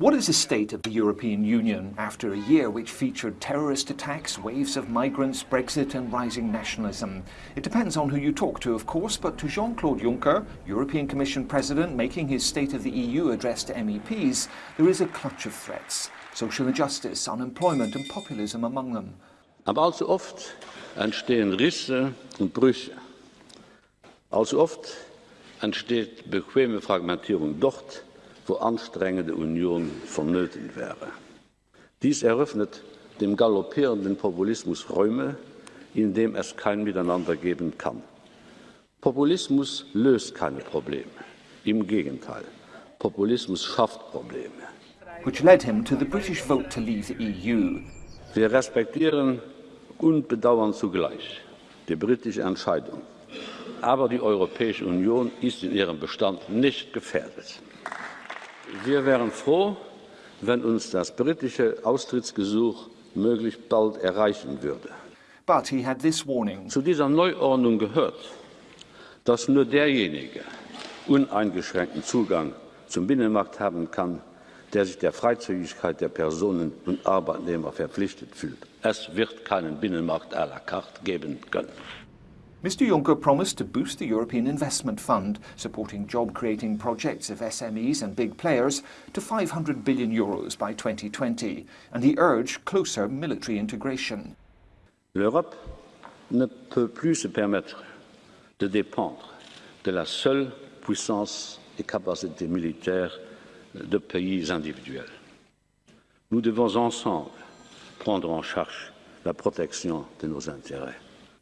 What is the state of the European Union after a year which featured terrorist attacks, waves of migrants, Brexit and rising nationalism? It depends on who you talk to, of course, but to Jean-Claude Juncker, European Commission President, making his State of the EU address to MEPs, there is a clutch of threats. Social injustice, unemployment and populism among them. Aber allzu oft entstehen Risse und Brüche. Allzu oft entsteht bequeme Fragmentierung dort, wo anstrengende Union vonnöten wäre. Dies eröffnet dem galoppierenden Populismus Räume, in dem es kein Miteinander geben kann. Populismus löst keine Probleme. Im Gegenteil, Populismus schafft Probleme. Which led him to the British vote to leave the EU. Wir respektieren und bedauern zugleich die britische Entscheidung. Aber die Europäische Union ist in ihrem Bestand nicht gefährdet. Wir wären froh, wenn uns das britische Austrittsgesuch möglichst bald erreichen würde. Zu dieser Neuordnung gehört, dass nur derjenige uneingeschränkten Zugang zum Binnenmarkt haben kann, der sich der Freizügigkeit der Personen und Arbeitnehmer verpflichtet fühlt. Es wird keinen Binnenmarkt à la carte geben können. Mr Juncker promised to boost the European Investment Fund, supporting job-creating projects of SMEs and big players, to 500 billion euros by 2020, and he urged closer military integration. L'Europe ne peut plus se permettre de dépendre de la seule puissance et capacité militaire de pays individuels. Nous devons ensemble prendre en charge la protection de nos intérêts.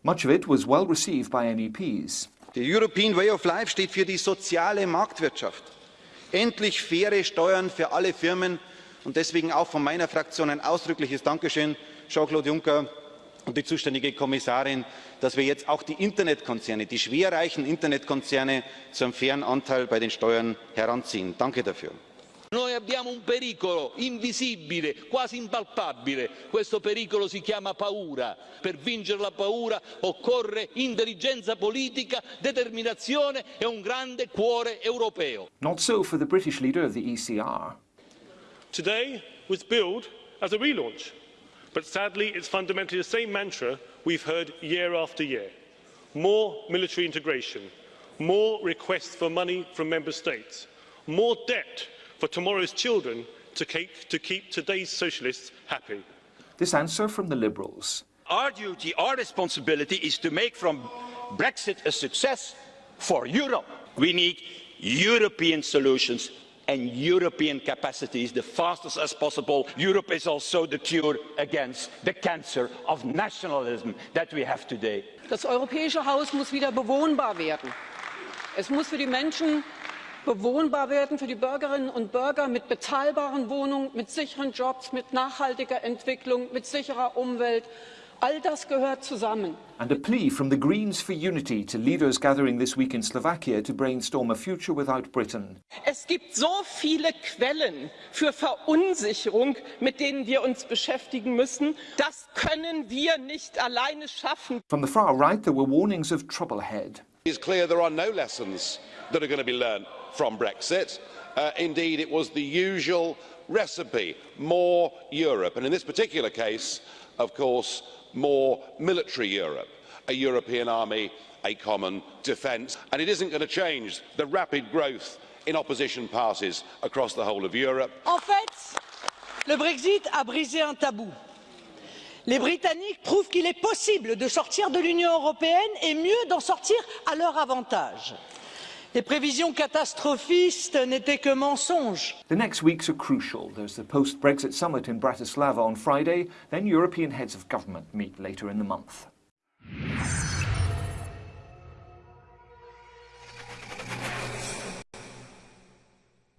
Much of it was well received by MEPs. The European Way of Life steht für die soziale Marktwirtschaft. Endlich faire Steuern für alle Firmen und deswegen auch von meiner Fraktion ein ausdrückliches Dankeschön, Jean-Claude Juncker und die zuständige Kommissarin, dass wir jetzt auch die Internetkonzerne, die schwerreichen Internetkonzerne zu einem fairen Anteil bei den Steuern heranziehen. Danke dafür. Noi abbiamo un pericolo invisibile, quasi impalpabile. Questo pericolo si chiama paura. Per vincere la paura occorre intelligenza politica, determinazione e un grande cuore europeo. Not so for the British leader of the ECR. Today was billed as a relaunch, but sadly it's fundamentally the same mantra we've heard year after year. More military integration, more requests for money from member states, more debt for tomorrow's children to keep, to keep today's socialists happy. This answer from the Liberals. Our duty, our responsibility is to make from Brexit a success for Europe. We need European solutions and European capacities the fastest as possible. Europe is also the cure against the cancer of nationalism that we have today. Das europäische Haus muss wieder bewohnbar werden. Es muss für die Menschen bewohnbar werden für die Bürgerinnen und Bürger mit bezahlbaren Wohnungen, mit sicheren Jobs, mit nachhaltiger Entwicklung, mit sicherer Umwelt. All das gehört zusammen. And a plea from the Greens for Unity to leaders gathering this week in Slovakia to brainstorm a future without Britain. Es gibt so viele Quellen für Verunsicherung, mit denen wir uns beschäftigen müssen. Das können wir nicht alleine schaffen. From the far right, there were warnings of trouble ahead. It's clear there are no lessons that are going to be learned from Brexit. Uh, indeed, it was the usual recipe, more Europe. And in this particular case, of course, more military Europe, a European army, a common defence. And it isn't going to change the rapid growth in opposition parties across the whole of Europe. En fait, le Brexit a brisé un tabou. Les Britanniques prouvent qu'il est possible de sortir de l'Union européenne et mieux d'en sortir à leur avantage. Les prévisions catastrophistes n'étaient que mensonges. The next weeks are crucial. There's the post-Brexit summit in Bratislava on Friday, then European heads of government meet later in the month.